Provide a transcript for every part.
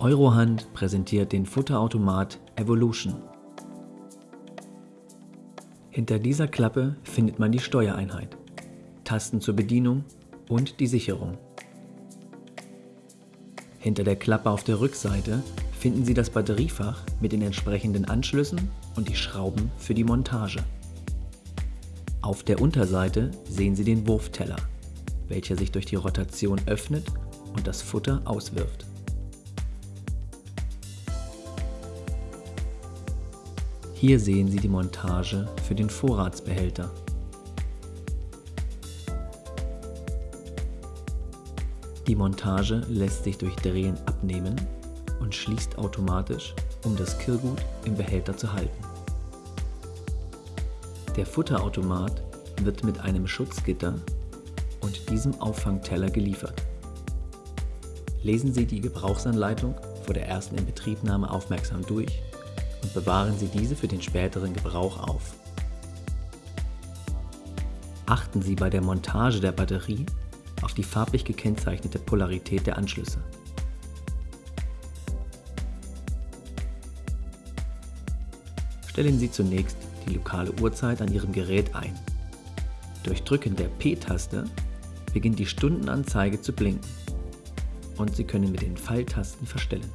Eurohand präsentiert den Futterautomat Evolution. Hinter dieser Klappe findet man die Steuereinheit, Tasten zur Bedienung und die Sicherung. Hinter der Klappe auf der Rückseite finden Sie das Batteriefach mit den entsprechenden Anschlüssen und die Schrauben für die Montage. Auf der Unterseite sehen Sie den Wurfteller, welcher sich durch die Rotation öffnet und das Futter auswirft. Hier sehen Sie die Montage für den Vorratsbehälter. Die Montage lässt sich durch Drehen abnehmen und schließt automatisch, um das Kirrgut im Behälter zu halten. Der Futterautomat wird mit einem Schutzgitter und diesem Auffangteller geliefert. Lesen Sie die Gebrauchsanleitung vor der ersten Inbetriebnahme aufmerksam durch und bewahren Sie diese für den späteren Gebrauch auf. Achten Sie bei der Montage der Batterie auf die farblich gekennzeichnete Polarität der Anschlüsse. Stellen Sie zunächst die lokale Uhrzeit an Ihrem Gerät ein. Durch Drücken der P-Taste beginnt die Stundenanzeige zu blinken und Sie können mit den Pfeiltasten verstellen.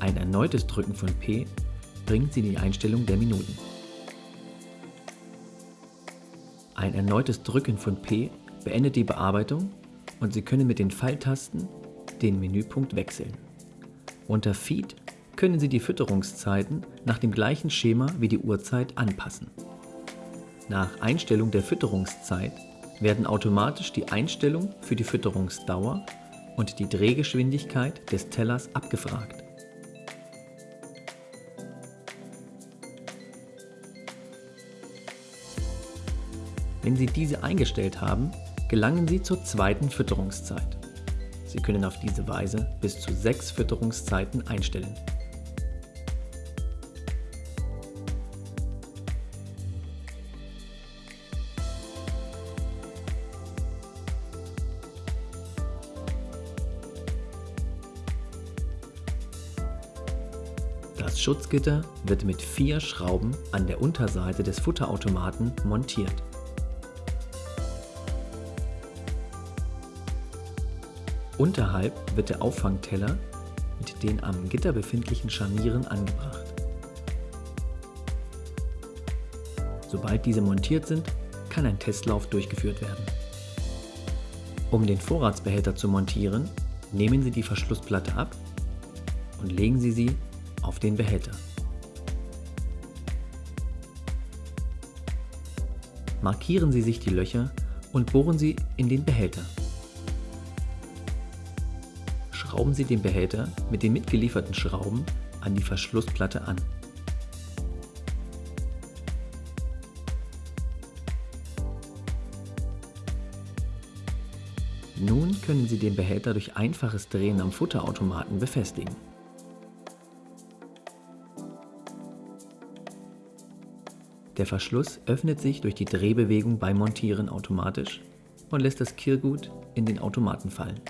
Ein erneutes Drücken von P bringt Sie in die Einstellung der Minuten. Ein erneutes Drücken von P beendet die Bearbeitung und Sie können mit den Pfeiltasten den Menüpunkt wechseln. Unter Feed können Sie die Fütterungszeiten nach dem gleichen Schema wie die Uhrzeit anpassen. Nach Einstellung der Fütterungszeit werden automatisch die Einstellung für die Fütterungsdauer und die Drehgeschwindigkeit des Tellers abgefragt. Wenn Sie diese eingestellt haben, gelangen Sie zur zweiten Fütterungszeit. Sie können auf diese Weise bis zu sechs Fütterungszeiten einstellen. Das Schutzgitter wird mit vier Schrauben an der Unterseite des Futterautomaten montiert. Unterhalb wird der Auffangteller mit den am Gitter befindlichen Scharnieren angebracht. Sobald diese montiert sind, kann ein Testlauf durchgeführt werden. Um den Vorratsbehälter zu montieren, nehmen Sie die Verschlussplatte ab und legen Sie sie auf den Behälter. Markieren Sie sich die Löcher und bohren sie in den Behälter schrauben Sie den Behälter mit den mitgelieferten Schrauben an die Verschlussplatte an. Nun können Sie den Behälter durch einfaches Drehen am Futterautomaten befestigen. Der Verschluss öffnet sich durch die Drehbewegung beim Montieren automatisch und lässt das Kirrgut in den Automaten fallen.